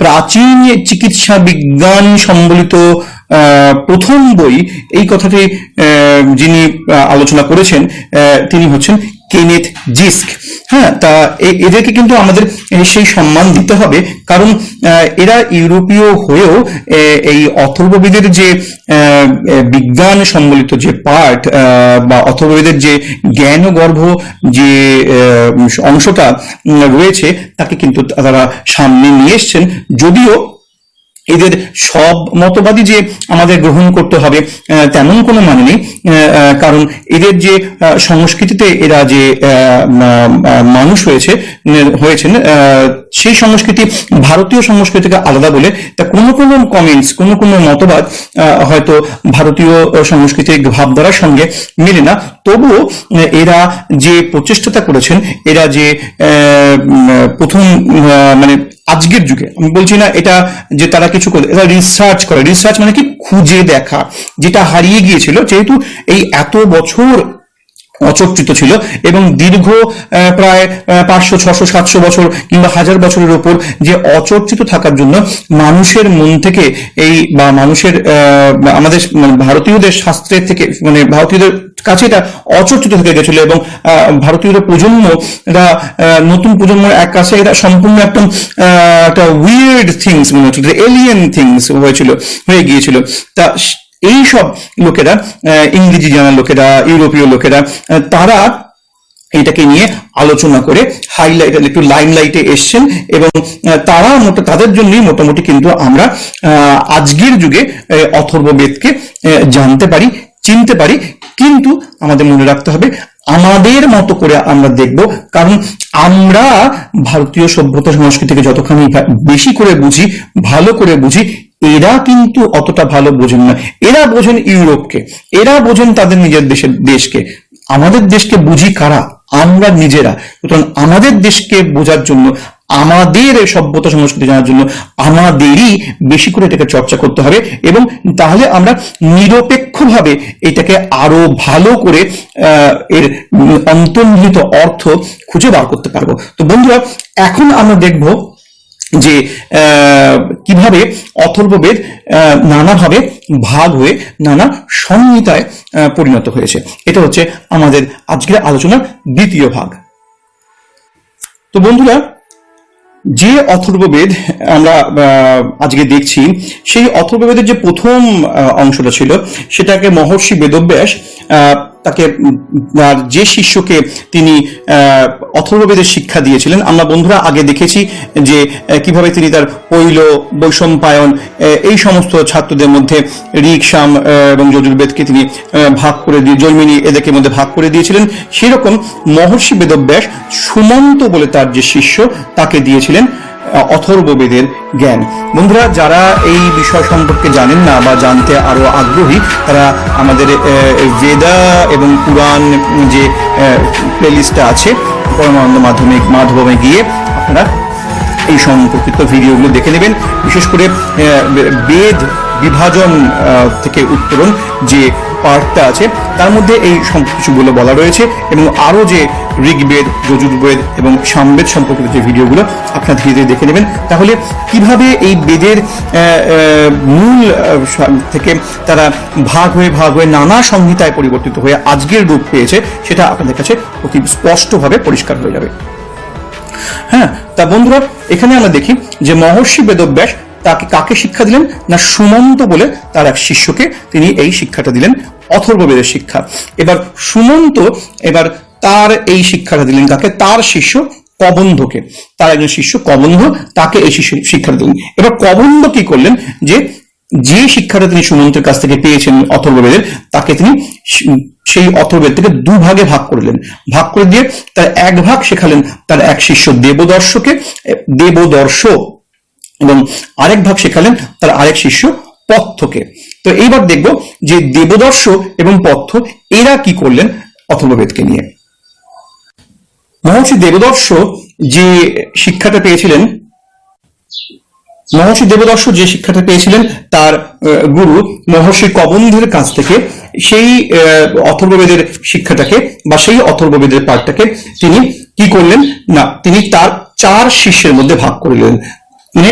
প্রাচীন চিকিৎসা বিজ্ঞান সম্বলিত প্রথম বই, এই কথাটি যিনি আলোচনা করেছেন তিনি হচ্ছেন কেনেথ জিস্ক। হ্যাঁ তা এদেরকে কিন্তু আমাদের সেই সম্মান দিতে হবে। কারণ এরা ইউরোপীয় হয়েও এই অথর্ববেদের যে বিজ্ঞান সম্বলিত যে পাঠ বা অথর্ববেদের যে জ্ঞান গর্ভ যে অংশটা রয়েছে, তাকে কিন্তু তারা সামনে নিয়ে এসছেন। যদিও এদের সব মতবাদী যে আমাদের গ্রহণ করতে হবে তেমন কোনো মানে নেই কারণ এদের যে সংস্কৃতিতে এরা যে মানুষ হয়েছে, হয়েছেন সেই সংস্কৃতি ভারতীয় সংস্কৃতিকে আলাদা বলে তা কোনো কোনো কমেন্টস কোনো কোনো মতবাদ হয়তো ভারতীয় সংস্কৃতির ভাবধারার সঙ্গে মেলে না। তবুও এরা যে প্রচেষ্টাটা করেছেন, এরা যে প্রথম মানে আজকের যুগে, আমি বলছি না এটা যে তারা কিছু করে এটা রিসার্চ করে। রিসার্চ মানে কি? খুঁজে দেখা, যেটা হারিয়ে গিয়েছিল। যেহেতু এই এত বছর অচর্চিত ছিল এবং দীর্ঘ প্রায় পাঁচশো ছশো সাতশো বছর কিংবা হাজার বছরের ওপর যে অচর্চিত থাকার জন্য মানুষের মন থেকে এই বা মানুষের আমাদের মানে ভারতীয়দের শাস্ত্রের থেকে মানে ভারতীয়দের কাছে এটা অচর্চিত থেকে গেছিল এবং আহ, ভারতীয়দের প্রজন্মরা নতুন প্রজন্মের এক কাছে এটা সম্পূর্ণ একদম একটা উইয়ার্ড থিংস মনে হচ্ছিল এলিয়েন থিংস হয়েছিল হয়ে গিয়েছিল। তা এই সব লোকেরা ইংরেজি জানা লোকেরা ইউরোপীয় লোকেরা তারা এটাকে নিয়ে আলোচনা করে হাইলাইট একটু লাইমলাইটে এসছেন এবং তারা তাদের জন্যই মোটামুটি কিন্তু আমরা আজকের যুগে আহ, অথর্ব বেদকে আহ, জানতে পারি চিনতে পারি। কিন্তু আমাদের মনে রাখতে হবে আমাদের মতো করে আমরা দেখব কারণ আমরা ভারতীয় সভ্যতা সংস্কৃতিকে যতখানি বেশি করে বুঝি ভালো করে বুঝি এরা কিন্তু অতটা ভালো বোঝেন না। এরা বোঝেন ইউরোপকে। এরা বোঝেন তাদের নিজের দেশের দেশকে। আমাদের দেশকে বুঝি কারা? আমরা নিজেরা। সুতরাং আমাদের দেশকে বোঝার জন্য, আমাদের সভ্যতা সংস্কৃতি জানার জন্য আমাদেরই বেশি করে এটাকে চর্চা করতে হবে এবং তাহলে আমরা নিরপেক্ষভাবে এটাকে আরও ভালো করে এর অন্তর্নিহিত অর্থ খুঁজে বার করতে পারব। তো বন্ধুরা, এখন আমরা দেখব যে কীভাবে অথর্ববেদ নানাভাবে ভাগ হয়ে নানা সংহিতায় পরিণত হয়েছে। এটা হচ্ছে আমাদের আজকের আলোচনার দ্বিতীয় ভাগ। তো বন্ধুরা, যে অথর্ববেদ আমরা আজকে দেখছি, সেই অথর্ববেদের যে প্রথম অংশটা ছিল, সেটাকে মহর্ষি বেদব্যাস তাকে যে শিষ্যকে তিনি অথর্ববেদের শিক্ষা দিয়েছিলেন আমরা বন্ধুরা আগে দেখেছি যে কীভাবে তিনি তার পৈল বৈষম্পায়ন এই সমস্ত ছাত্রদের মধ্যে ঋক সাম আহ, এবং যজুর্বেদকে তিনি ভাগ করে দিয়ে জৈমিনী এদেরকে মধ্যে ভাগ করে দিয়েছিলেন। সেরকম মহর্ষি বেদব্যাস সুমন্ত বলে তার যে শিষ্য তাকে দিয়েছিলেন। অথর্ববেদের জ্ঞান। বন্ধুরা, যারা এই বিষয় সম্পর্কে জানেন না বা জানতে আরও আগ্রহী, তারা আমাদের বেদা এবং পুরাণ যে প্লেলিস্টটা আছে, পরমানন্দ মাধ্যমিক মাধ্যমে গিয়ে আপনারা এই সম্পর্কিত ভিডিওগুলো দেখে নেবেন। বিশেষ করে বেদ বিভাজন থেকে উত্তরণ যে পার্টটা আছে, তার মধ্যে এই সব কিছুগুলো বলা রয়েছে এবং আরও যে ঋগ্বেদ, যজুর্বেদ এবং সামবেদ সম্পর্কিত যে ভিডিওগুলো আপনারা ধীরে ধীরে দেখে নেবেন, তাহলে কীভাবে এই বেদের মূল থেকে তারা ভাগ হয়ে ভাগ হয়ে নানা সংহিতায় পরিবর্তিত হয়ে আজকের রূপ পেয়েছে, সেটা আপনাদের কাছে অতি স্পষ্টভাবে পরিষ্কার হয়ে যাবে। হ্যাঁ তা বন্ধুরা, এখানে আমরা দেখি যে মহর্ষি বেদব্যাস তাকে কাকে শিক্ষা দিলেন? না সুমন্ত বলে তার এক শিষ্যকে তিনি এই শিক্ষাটা দিলেন, অথর্ববেদের শিক্ষা। এবার সুমন্ত এবার তার এই শিক্ষাটা দিলেন কাকে? তার শিষ্য কবন্ধকে। তার একজন শিষ্য কবন্ধ, তাকে এই শিষ্য শিক্ষা দিলেন। এবার কবন্ধ কি করলেন? যে যে শিক্ষাটা তিনি সুমন্তের কাছ থেকে পেয়েছেন অথর্ববেদের, তাকে তিনি সেই অথর্বেদ থেকে দুভাগে ভাগ করলেন। ভাগ করে দিয়ে তার এক ভাগ শেখালেন তার এক শিষ্য দেবদর্শকে। দেবদর্শ এবং আরেক ভাগ শেখালেন তার আরেক শিষ্য পথ্যকে। তো এইবার দেখব যে দেবদর্শ এবং পথ্য এরা কি করলেন অথর্ববেদকে নিয়ে। মহর্ষি দেবদর্শ যে শিক্ষাটা পেয়েছিলেন, মহর্ষি দেবদর্শ যে শিক্ষাটা পেয়েছিলেন তার গুরু মহর্ষি কবন্ধের কাছ থেকে সেই অথর্ববেদের শিক্ষাটাকে বা সেই অথর্ববেদের পাঠটাকে তিনি কি করলেন? না, তিনি তার চার শিষ্যের মধ্যে ভাগ করলেন মানে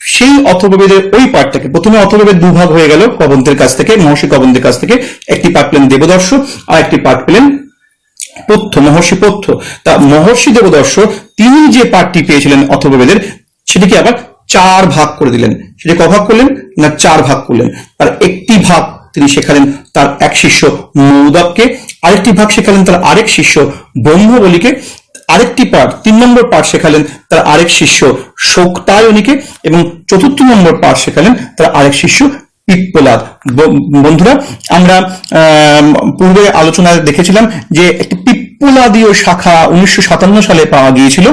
সেই অথর্ববেদের ওই পাঠটাকে, প্রথমে অথর্ববেদ দুভাগ হয়ে গেল কবন্ধের কাছ থেকে, মহর্ষি কবন্ধের কাছ থেকে, একটি পাঠ পেলেন দেবদর্শ, আর একটি পাঠ পেলেন পথ্য, মহর্ষি পথ্য। তা মহর্ষি দেবদর্শ তিনি যে পাঠটি পেয়েছিলেন অথর্ববেদের, সেটিকে আবার চার ভাগ করে দিলেন। সেটি ক ভাগ করলেন না চার ভাগ করলেন? তার একটি ভাগ তিনি শেখালেন তার এক শিষ্য মৌদককে আরেকটি ভাগ শেখালেন তার আরেক শিষ্য ব্রহ্মবলীকে আরেকটি পাঠ তিন নম্বর পাঠ শেখালেন তার আরেক শিষ্য শোকতায়নীকে এবং চতুর্থ নম্বর পাঠ শেখালেন তার আরেক শিষ্য পিপ্পলাদ। বন্ধুরা আমরা আম, পূর্বে আলোচনায় দেখেছিলাম যে একটি পিপ্পলাদীয় শাখা উনিশশো সাতান্ন সালে পাওয়া গিয়েছিল।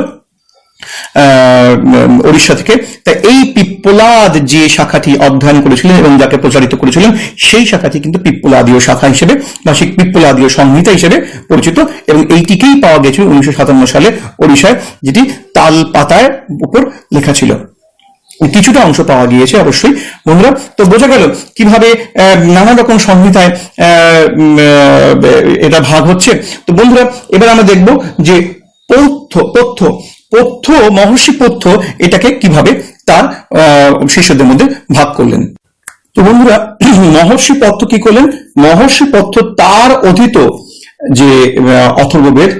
ওড়িশা থেকে। তা এই পিপ্পলাদ যে শাখাটি অধ্যয়ন করেছিলেন এবং যাকে প্রচারিত করেছিলেন, সেই শাখাটি কিন্তু পিপ্পলাদীয় শাখা হিসেবে বা সেই পিপ্পলাদীয় সংহিতা হিসেবে পরিচিত এবং এইটিকেই পাওয়া গেছিল উনিশশো সালে ওড়িশায়, যেটি তাল পাতার উপর লেখা ছিল। কিছুটা অংশ পাওয়া গিয়েছে অবশ্যই, বন্ধুরা। তো বোঝা গেল কীভাবে নানা রকম সংহিতায় এটা ভাগ হচ্ছে। তো বন্ধুরা, এবার আমরা দেখব যে পৌথ পথ্য পথ্য, মহর্ষি পথ্য এটাকে কীভাবে তার শিষ্যদের মধ্যে ভাগ করলেন? তো বন্ধুরা, মহর্ষি পথ্য কি করলেন? মহর্ষি পথ্য তার অধীত যে অথর্ববেদ,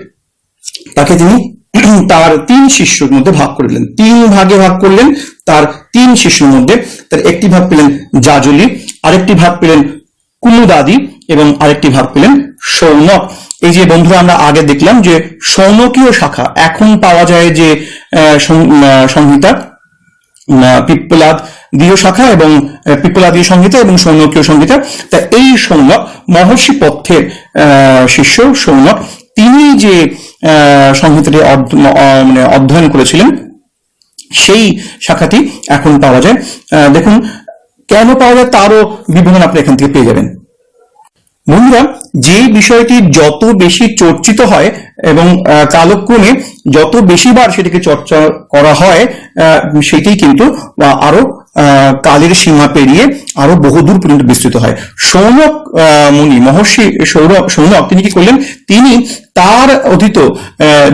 তাকে তিনি তার তিন শিষ্যর মধ্যে ভাগ করলেন তিন ভাগে ভাগ করলেন, তার তিন শিষ্যর মধ্যে তার একটি ভাগ পেলেন জাজলি, আরেকটি ভাগ পেলেন কুমুদাদি এবং আরেকটি ভাগ পেলেন সৌনক। এই যে বন্ধুরা আমরা আগে দেখলাম যে সৌনকীয় শাখা এখন পাওয়া যায় যে সংহিতা আহ, পিপ্পলাদ দীয় শাখা এবং আহ, পিপ্পলাদীয় সংহিতা এবং সৌনকীয় সংহিতা। তা এই সৌনক মহর্ষি আহ, শিষ্য সৌনক তিনি যে সংহিতাটি মানে অধ্যয়ন করেছিলেন সেই শাখাটি এখন পাওয়া যায়। দেখুন কেন পাওয়া যায় তারও বিবরণ আপনি এখান থেকে পেয়ে যাবেন। বন্ধুরা যে বিষয়টি যত বেশি চর্চিত হয় এবং কালক্রমে যত বেশিবার সেটিকে চর্চা করা হয় সেটি কিন্তু আরও কালের সীমা পেরিয়ে আরও বহুদূর পর্যন্ত বিস্তৃত হয়। সৌনক মুনি মহর্ষি সৌরভ সৌনক তিনি কি করলেন? তিনি তার অধীত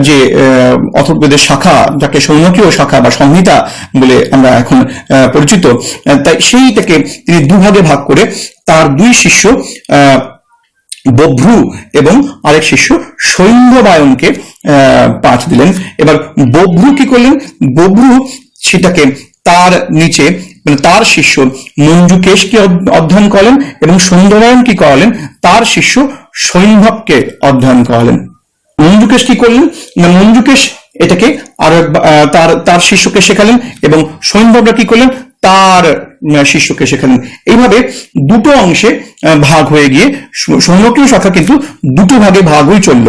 যে আহ, অথর্ববেদের শাখা যাকে সৌনকীয় শাখা বা সংহিতা বলে আমরা এখন পরিচিত তাই সেইটাকে তিনি দুভাগে ভাগ করে তার দুই শিষ্য আহ, বভ্রু এবং আরেক শিষ্য সৈন্যবায়নকে পাঠ দিলেন। এবার বভ্রু কি করলেন? বভ্রু সেটাকে তার নিচে মানে তার শিষ্য মঞ্জুকেশকে অধ- অধ্যয়ন করলেন এবং সৌন্দরায়ন কি করালেন? তার শিষ্য সৈন্ধবকে অধ্যয়ন করালেন। মঞ্জুকেশ কি করলেন? না, মঞ্জুকেশ এটাকে আর তার তার শিষ্যকে শেখালেন এবং সৈন্যবরা কি করলেন? তার শিষ্যকে শেখালেন। এইভাবে দুটো অংশে ভাগ হয়ে গিয়ে সৌনকীয় শাখা কিন্তু দুটো ভাগে ভাগ হয়ে চলল।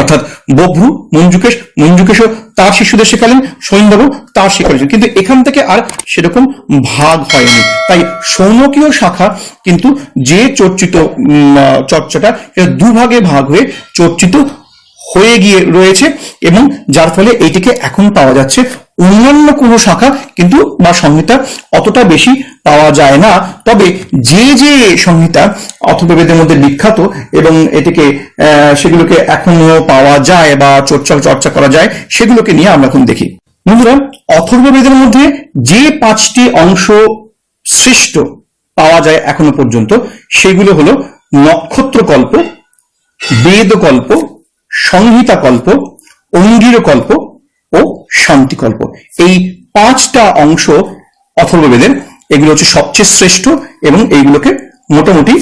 অর্থাৎ বভ্রু, মঞ্জুকেশ, মঞ্জুকেশও তার শিশুদের শেখালেন সৈন্যবাবু তার শেখালেন। কিন্তু এখান থেকে আর সেরকম ভাগ হয়নি। তাই সৌনকীয় শাখা কিন্তু যে চর্চিত চর্চাটা দুভাগে ভাগ হয়ে চর্চিত হয়ে গিয়ে রয়েছে এবং যার ফলে এইটিকে এখন পাওয়া যাচ্ছে অন্যান্য কোনো শাখা কিন্তু বা সংহিতা অতটা বেশি পাওয়া যায় না। তবে যে যে সংহিতা অথর্ববেদের মধ্যে বিখ্যাত এবং এটিকে সেগুলোকে এখনও পাওয়া যায় বা চর্চা চর্চা করা যায়, সেগুলোকে নিয়ে আমরা এখন দেখি। বন্ধুরা, অথর্ববেদের মধ্যে যে পাঁচটি অংশ সৃষ্ট পাওয়া যায় এখনও পর্যন্ত, সেগুলো হলো নক্ষত্রকল্প, বেদকল্প সংহিতাকল্প অঙ্গীরকল্প ও শান্তিকল্প এই পাঁচটা অংশ অথর্ববেদের, এগুলো হচ্ছে সবচেয়ে শ্রেষ্ঠ এবং এইগুলোকে মোটামুটি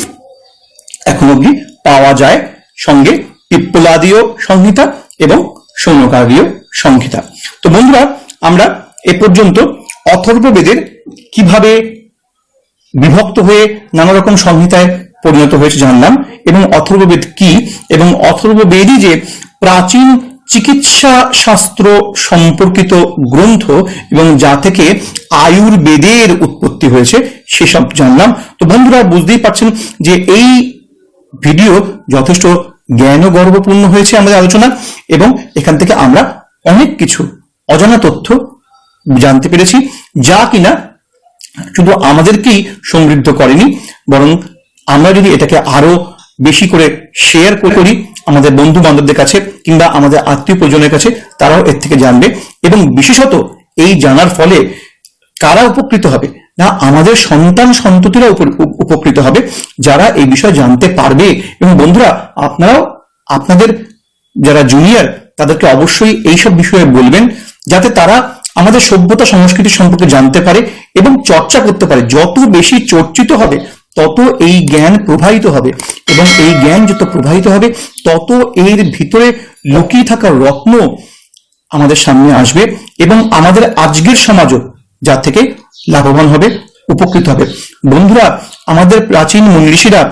এখন অব্দি পাওয়া যায় সঙ্গে পিপ্পলাদীয় সংহিতা এবং সৌনকাদীয় সংহিতা। তো বন্ধুরা, আমরা এ পর্যন্ত অথর্ববেদের কীভাবে বিভক্ত হয়ে নানা রকম সংহিতায় পরিণত হয়েছে জানলাম এবং অথর্ববেদ কি? এবং অথর্ববেদই যে প্রাচীন চিকিৎসা শাস্ত্র সম্পর্কিত গ্রন্থ এবং যা থেকে আয়ুর্বেদের উৎপত্তি হয়েছে সেসব জানলাম তো বন্ধুরা, বুঝতেই পারছেন যে এই ভিডিও যথেষ্ট জ্ঞান গর্বপূর্ণ হয়েছে আমাদের আলোচনা এবং এখান থেকে আমরা অনেক কিছু অজানা তথ্য জানতে পেরেছি, যা কিনা শুধু আমাদেরকেই সমৃদ্ধ করেনি, বরং আমরা যদি এটাকে আরও বেশি করে শেয়ার করি আমাদের বন্ধু বান্ধবদের কাছে কিংবা আমাদের আত্মীয় পরিজনের কাছে, তারাও এর থেকে জানবে। এবং বিশেষত এই জানার ফলে কারা উপকৃত হবে? না, আমাদের সন্তান সন্ততিরা উপ- উপ- উপকৃত হবে যারা এই বিষয়ে জানতে পারবে। এবং বন্ধুরা, আপনারাও, আপনাদের যারা জুনিয়র তাদেরকে অবশ্যই এইসব বিষয়ে বলবেন যাতে তারা আমাদের সভ্যতা সংস্কৃতি সম্পর্কে জানতে পারে এবং চর্চা করতে পারে। যত বেশি চর্চিত হবে তত এই জ্ঞান প্রবাহিত হবে এবং এই জ্ঞান যত প্রবাহিত হবে, তত এর ভিতরে লুকিয়ে থাকা রত্ন আমাদের সামনে আসবে এবং আমাদের আজকের সমাজও যার থেকে লাভবান হবে, উপকৃত হবে। বন্ধুরা, আমাদের প্রাচীন মুনি ঋষিরা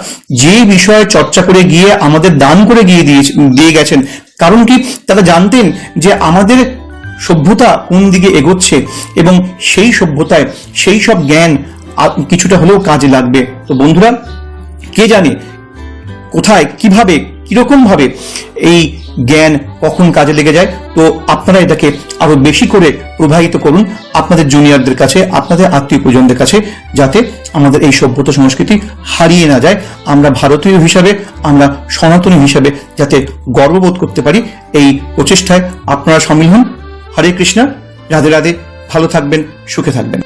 যে বিষয়ে চর্চা করে গিয়ে আমাদের দান করে গিয়ে দিয়ে গেছেন, কারণ কি? তারা জানতেন যে আমাদের সভ্যতা কোন দিকে এগোচ্ছে এবং সেই সভ্যতায় সেই সব জ্ঞান কিছুটা হলেও কাজে লাগবে। তো বন্ধুরা, কে জানে কোথায়, কীভাবে কীরকম ভাবে এই জ্ঞান কখন কাজে লেগে যায়? তো আপনারা এটাকে আরও বেশি করে প্রবাহিত করুন আপনাদের জুনিয়রদের কাছে, আপনাদের আত্মীয় পরিজনদের কাছে, যাতে আমাদের এই সভ্যতা সংস্কৃতি হারিয়ে না যায়। আমরা ভারতীয় হিসাবে, আমরা সনাতনী হিসাবে যাতে গর্ববোধ করতে পারি এই প্রচেষ্টায়। আপনারা সামিল হন। হরে কৃষ্ণা। রাধে রাধে। ভালো থাকবেন, সুখে থাকবেন।